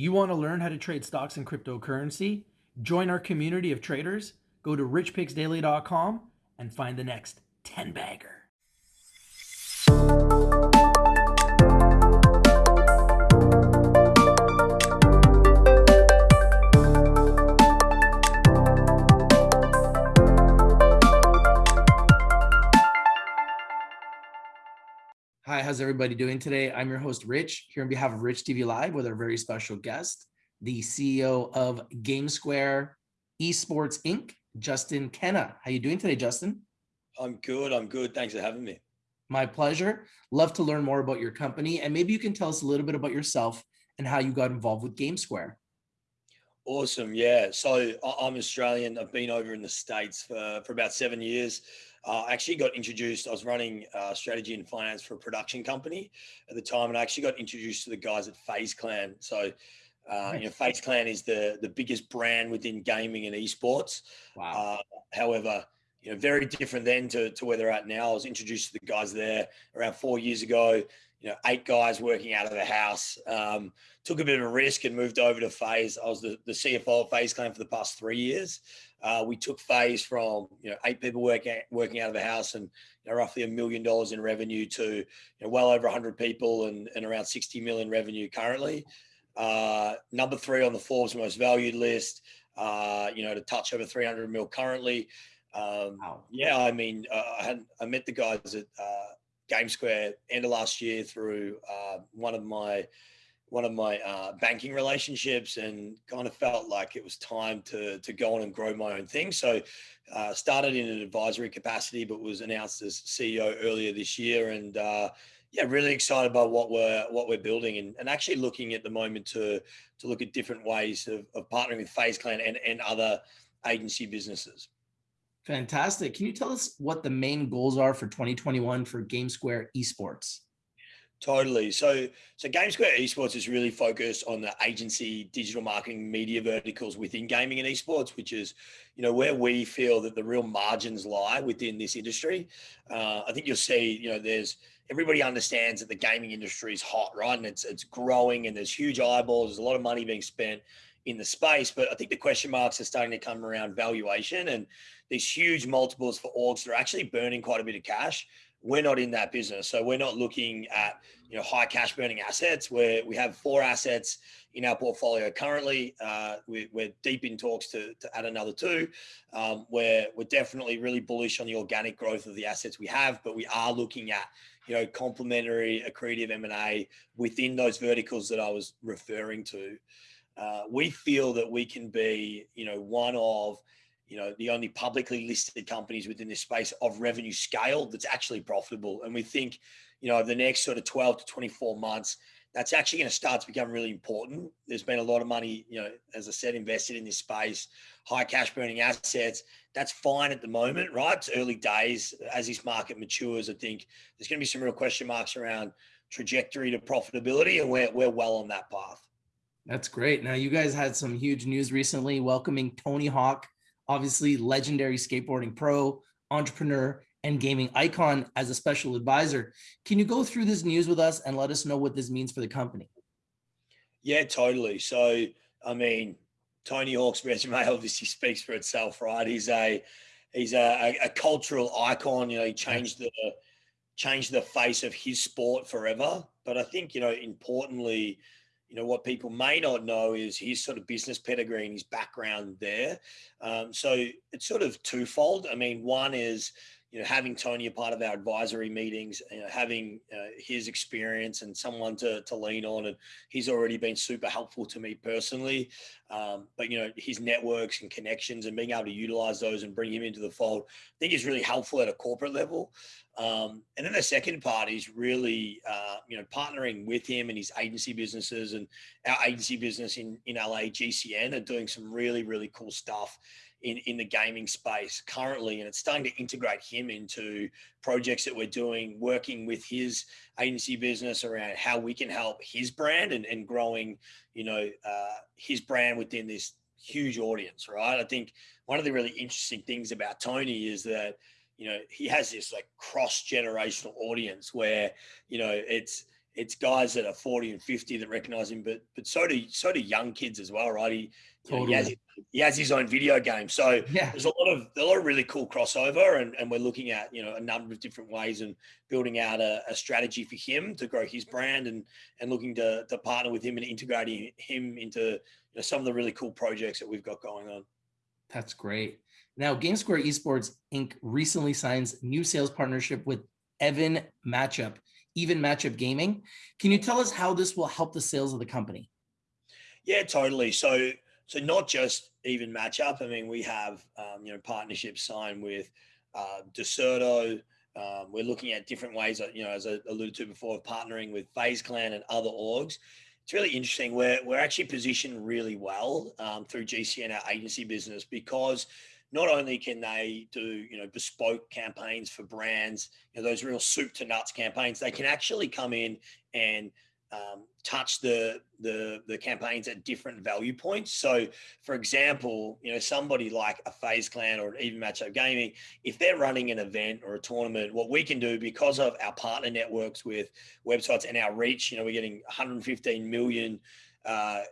you want to learn how to trade stocks and cryptocurrency? Join our community of traders. Go to richpicksdaily.com and find the next 10 bagger. How's everybody doing today? I'm your host, Rich, here on behalf of Rich TV Live with our very special guest, the CEO of GameSquare Esports Inc., Justin Kenna. How you doing today, Justin? I'm good. I'm good. Thanks for having me. My pleasure. Love to learn more about your company, and maybe you can tell us a little bit about yourself and how you got involved with GameSquare. Awesome. Yeah. So I'm Australian. I've been over in the States for, for about seven years. Uh, I actually got introduced. I was running uh, strategy and finance for a production company at the time, and I actually got introduced to the guys at FaZe Clan. So, uh, you know, FaZe Clan is the the biggest brand within gaming and esports. Wow. Uh, however, you know, very different then to, to where they're at now. I was introduced to the guys there around four years ago. You know, eight guys working out of the house. Um, took a bit of a risk and moved over to FaZe. I was the, the CFO of FaZe Clan for the past three years. Uh, we took FaZe from you know eight people working working out of the house and you know, roughly a million dollars in revenue to you know, well over 100 people and, and around 60 million revenue currently. Uh, number three on the Forbes most valued list. Uh, you know, to touch over 300 mil currently. Um, wow. Yeah, I mean, uh, I had I met the guys at uh, GameSquare end of last year through uh, one of my one of my uh, banking relationships and kind of felt like it was time to to go on and grow my own thing. So uh, started in an advisory capacity, but was announced as CEO earlier this year, and uh, yeah, really excited about what we're what we're building and, and actually looking at the moment to to look at different ways of, of partnering with FaZe Clan and, and other agency businesses. Fantastic. Can you tell us what the main goals are for 2021 for GameSquare Esports? Totally. So, so GameSquare Esports is really focused on the agency, digital marketing, media verticals within gaming and esports, which is, you know, where we feel that the real margins lie within this industry. Uh, I think you'll see, you know, there's everybody understands that the gaming industry is hot, right? And it's it's growing, and there's huge eyeballs. There's a lot of money being spent in the space, but I think the question marks are starting to come around valuation and these huge multiples for orgs that are actually burning quite a bit of cash we're not in that business. So we're not looking at you know high cash burning assets. Where we have four assets in our portfolio currently. Uh, we, are deep in talks to, to add another two. Um, where we're definitely really bullish on the organic growth of the assets we have, but we are looking at you know complementary accretive M and A within those verticals that I was referring to. Uh, we feel that we can be you know one of you know, the only publicly listed companies within this space of revenue scale that's actually profitable. And we think, you know, the next sort of 12 to 24 months, that's actually going to start to become really important. There's been a lot of money, you know, as I said, invested in this space, high cash burning assets. That's fine at the moment, right? It's early days. As this market matures, I think there's going to be some real question marks around trajectory to profitability, and we're, we're well on that path. That's great. Now, you guys had some huge news recently welcoming Tony Hawk obviously legendary skateboarding pro, entrepreneur, and gaming icon as a special advisor. Can you go through this news with us and let us know what this means for the company? Yeah, totally. So, I mean, Tony Hawk's resume obviously speaks for itself, right? He's a he's a, a, cultural icon. You know, he changed the changed the face of his sport forever. But I think you know, importantly, you know what people may not know is his sort of business pedigree and his background there. Um, so it's sort of twofold. I mean, one is you know having Tony a part of our advisory meetings, you know, having uh, his experience and someone to to lean on, and he's already been super helpful to me personally. Um, but you know his networks and connections and being able to utilize those and bring him into the fold, I think is really helpful at a corporate level. Um, and then the second part is really, uh, you know, partnering with him and his agency businesses and our agency business in, in LA, GCN, are doing some really, really cool stuff in, in the gaming space currently. And it's starting to integrate him into projects that we're doing, working with his agency business around how we can help his brand and, and growing, you know, uh, his brand within this huge audience, right? I think one of the really interesting things about Tony is that, you know, he has this like cross generational audience where, you know, it's, it's guys that are 40 and 50 that recognize him, but but so do so do young kids as well, right? He, you know, he, has, he has his own video game. So Yeah. there's a lot of a lot of really cool crossover and, and we're looking at, you know, a number of different ways and building out a, a strategy for him to grow his brand and and looking to to partner with him and integrating him into you know, some of the really cool projects that we've got going on. That's great. Now, GameSquare Esports Inc. recently signs new sales partnership with Evan Matchup, Even Matchup Gaming. Can you tell us how this will help the sales of the company? Yeah, totally. So, so not just even match up. I mean, we have um, you know partnerships signed with uh, Deserto. Um, we're looking at different ways, uh, you know, as I alluded to before, of partnering with FaZe Clan and other orgs. It's really interesting. We're we're actually positioned really well um, through GCN, our agency business, because not only can they do you know bespoke campaigns for brands, you know those real soup to nuts campaigns, they can actually come in and um, touch the, the the campaigns at different value points. So, for example, you know somebody like a FaZe Clan or even Matchup Gaming, if they're running an event or a tournament, what we can do because of our partner networks with websites and our reach, you know, we're getting 115 million uh,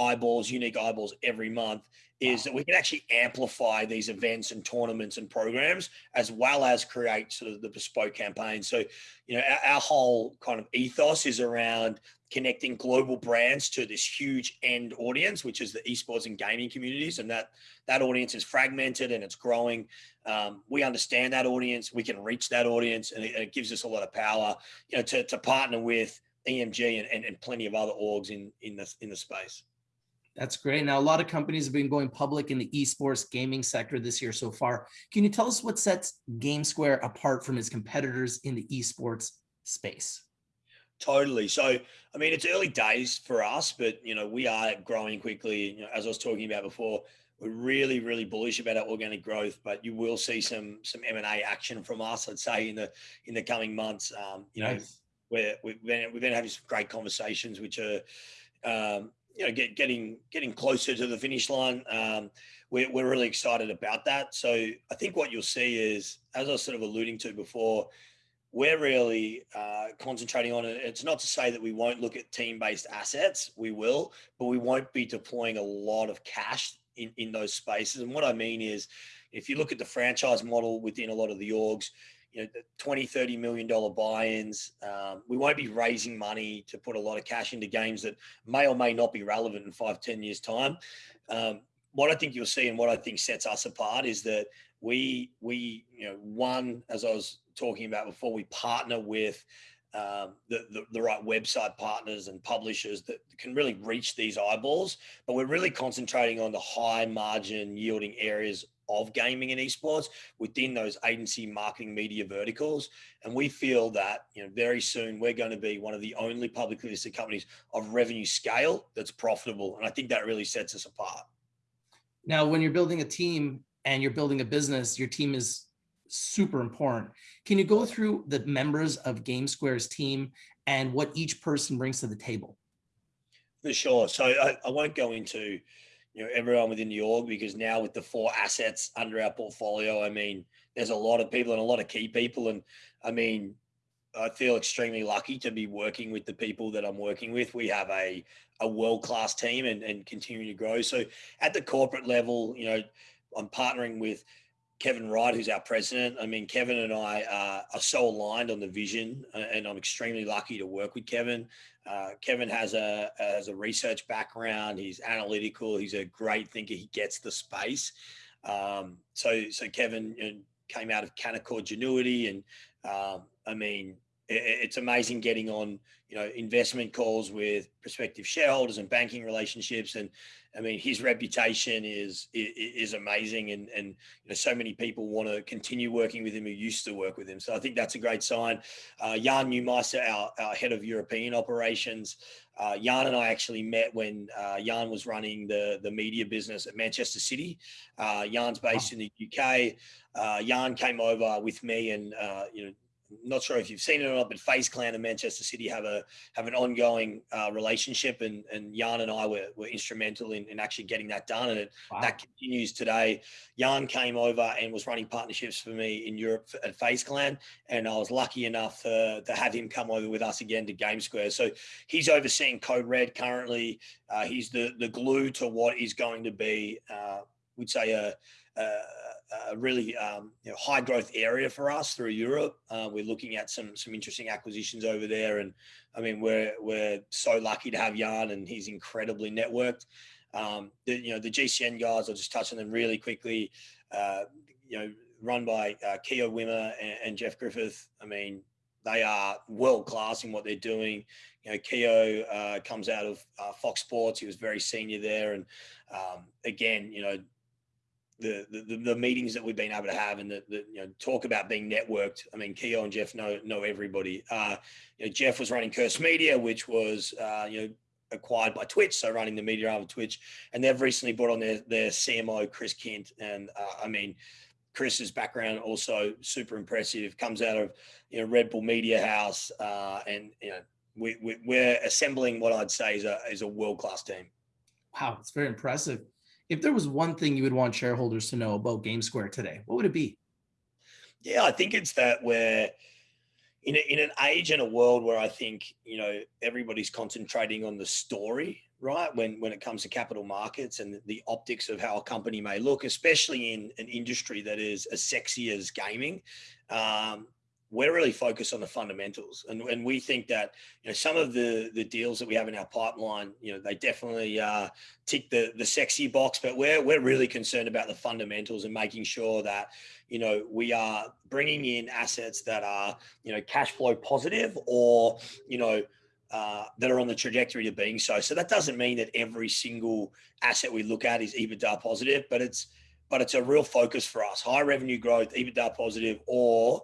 eyeballs, unique eyeballs every month is that we can actually amplify these events and tournaments and programs as well as create sort of the bespoke campaign. So, you know, our, our whole kind of ethos is around connecting global brands to this huge end audience, which is the esports and gaming communities, and that that audience is fragmented and it's growing. Um, we understand that audience, we can reach that audience, and it, it gives us a lot of power, you know, to, to partner with EMG and, and, and plenty of other orgs in in the in the space. That's great. Now, a lot of companies have been going public in the esports gaming sector this year so far. Can you tell us what sets GameSquare apart from its competitors in the esports space? Totally. So, I mean, it's early days for us, but you know, we are growing quickly. You know, as I was talking about before, we're really, really bullish about our organic growth. But you will see some some M and A action from us. I'd say in the in the coming months. Um, you know, Nice. where we've been we've been having some great conversations, which are um, you know get, getting getting closer to the finish line. Um, we're, we're really excited about that. So I think what you'll see is, as I was sort of alluding to before, we're really uh, concentrating on it. It's not to say that we won't look at team-based assets. We will, but we won't be deploying a lot of cash in, in those spaces. And what I mean is, if you look at the franchise model within a lot of the orgs, you know, the 20, 30 million dollar buy-ins, um, we won't be raising money to put a lot of cash into games that may or may not be relevant in five, 10 years time. Um, what I think you'll see and what I think sets us apart is that we, we, you know, one, as I was talking about before, we partner with um, the, the, the right website partners and publishers that can really reach these eyeballs. But we're really concentrating on the high margin yielding areas of gaming and esports within those agency marketing media verticals. And we feel that, you know, very soon we're going to be one of the only publicly listed companies of revenue scale that's profitable. And I think that really sets us apart. Now, when you're building a team and you're building a business, your team is super important. Can you go through the members of GameSquare's team and what each person brings to the table? For sure. So I, I won't go into you know everyone within the org because now with the four assets under our portfolio, I mean, there's a lot of people and a lot of key people, and I mean, I feel extremely lucky to be working with the people that I'm working with. We have a a world class team and and continuing to grow. So at the corporate level, you know, I'm partnering with Kevin Wright, who's our president. I mean, Kevin and I uh, are so aligned on the vision, uh, and I'm extremely lucky to work with Kevin. Uh, Kevin has a has a research background. He's analytical. He's a great thinker. He gets the space. Um, so so Kevin came out of Canaccord Genuity, and um, I mean, it's amazing getting on you know investment calls with prospective shareholders and banking relationships and I mean, his reputation is is amazing, and and you know, so many people want to continue working with him who used to work with him. So I think that's a great sign. Uh, Jan Neumeister, our, our head of European operations, uh, Jan and I actually met when uh, Jan was running the the media business at Manchester City. Uh, Jan's based in the UK. Uh, Jan came over with me, and uh, you know not sure if you've seen it or not, but FaZe Clan and Manchester City have a have an ongoing uh, relationship, and and Jan and I were, were instrumental in, in actually getting that done, and it, wow. that continues today. Jan came over and was running partnerships for me in Europe at FaZe Clan, and I was lucky enough to, to have him come over with us again to Game Square. So he's overseeing Code Red currently. Uh, he's the the glue to what is going to be, uh, we'd say a, a a really um, you know, high growth area for us through Europe. Uh, we're looking at some some interesting acquisitions over there, and I mean we're we're so lucky to have Jan, and he's incredibly networked. Um, the, you know the GCN guys, I'll just touch on them really quickly. Uh, you know, run by uh, Keogh Wimmer and, and, Jeff Griffith. I mean, they are world class in what they're doing. You know, Keogh uh, comes out of uh, Fox Sports. He was very senior there, and um, again, you know, the, the the meetings that we've been able to have and the, the you know talk about being networked. I mean, Keogh and Jeff know know everybody. Uh, you know, Jeff was running Curse Media, which was uh, you know acquired by Twitch, so running the media arm of Twitch, and they've recently brought on their their CMO Chris Kent, and uh, I mean. Chris's background also super impressive. Comes out of you know Red Bull Media House, uh, and you know we, we we're assembling what I'd say is a is a world class team. Wow, it's very impressive if there was one thing you would want shareholders to know about Game Square today, what would it be? Yeah, I think it's that we're in, a, in an age and a world where I think, you know, everybody's concentrating on the story, right? When, when it comes to capital markets and the optics of how a company may look, especially in an industry that is as sexy as gaming. Um, we're really focused on the fundamentals and, and we think that you know some of the the deals that we have in our pipeline you know they definitely uh, tick the the sexy box but we're we're really concerned about the fundamentals and making sure that you know we are bringing in assets that are you know cash flow positive or you know uh, that are on the trajectory to being so. So that doesn't mean that every single asset we look at is EBITDA positive, but it's but it's a real focus for us: high revenue growth, EBITDA positive, or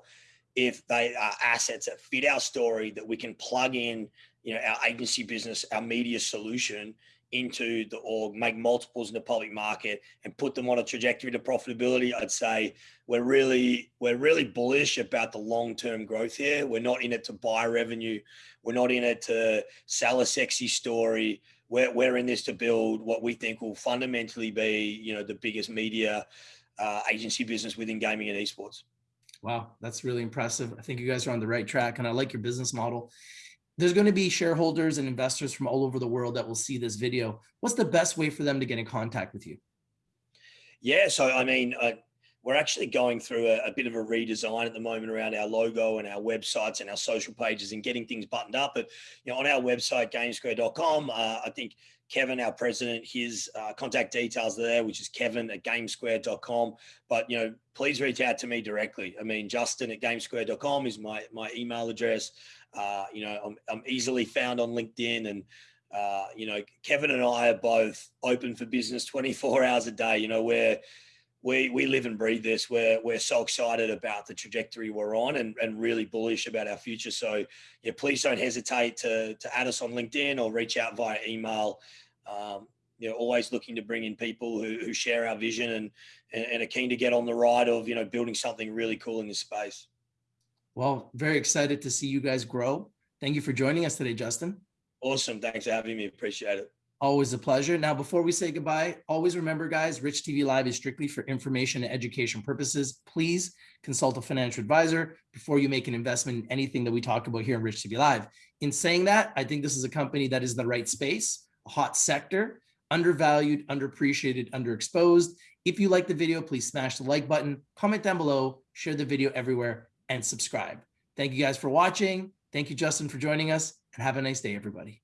if they are assets that fit our story that we can plug in, you know, our agency business, our media solution into the org, make multiples in the public market and put them on a trajectory to profitability, I'd say we're really we're really bullish about the long-term growth here. We're not in it to buy revenue. We're not in it to sell a sexy story. We're, we're in this to build what we think will fundamentally be, you know, the biggest media uh, agency business within gaming and esports. Wow, that's really impressive. I think you guys are on the right track and I like your business model. There's going to be shareholders and investors from all over the world that will see this video. What's the best way for them to get in contact with you? Yeah, so I mean, uh, we're actually going through a, a, bit of a redesign at the moment around our logo and our websites and our social pages and getting things buttoned up. But you know, on our website, gamesquare.com, uh, I think Kevin, our president, his uh, contact details are there, which is kevin at gamesquare.com. But, you know, please reach out to me directly. I mean, Justin at gamesquare.com is my, my email address. Uh, you know, I'm, I'm easily found on LinkedIn and, uh, you know, Kevin and I are both open for business 24 hours a day. You know, we're, we we live and breathe this. We're we're so excited about the trajectory we're on and, and really bullish about our future. So yeah, please don't hesitate to to add us on LinkedIn or reach out via email. Um, you know, always looking to bring in people who, who share our vision and, and and are keen to get on the ride of you know building something really cool in this space. Well, very excited to see you guys grow. Thank you for joining us today, Justin. Awesome. Thanks for having me. Appreciate it. Always a pleasure. Now, before we say goodbye, always remember, guys, Rich TV Live is strictly for information and education purposes. Please consult a financial advisor before you make an investment in anything that we talk about here on Rich TV Live. In saying that, I think this is a company that is the right space, a hot sector, undervalued, underappreciated, underexposed. If you like the video, please smash the like button, comment down below, share the video everywhere, and subscribe. Thank you guys for watching. Thank you, Justin, for joining us, and have a nice day, everybody.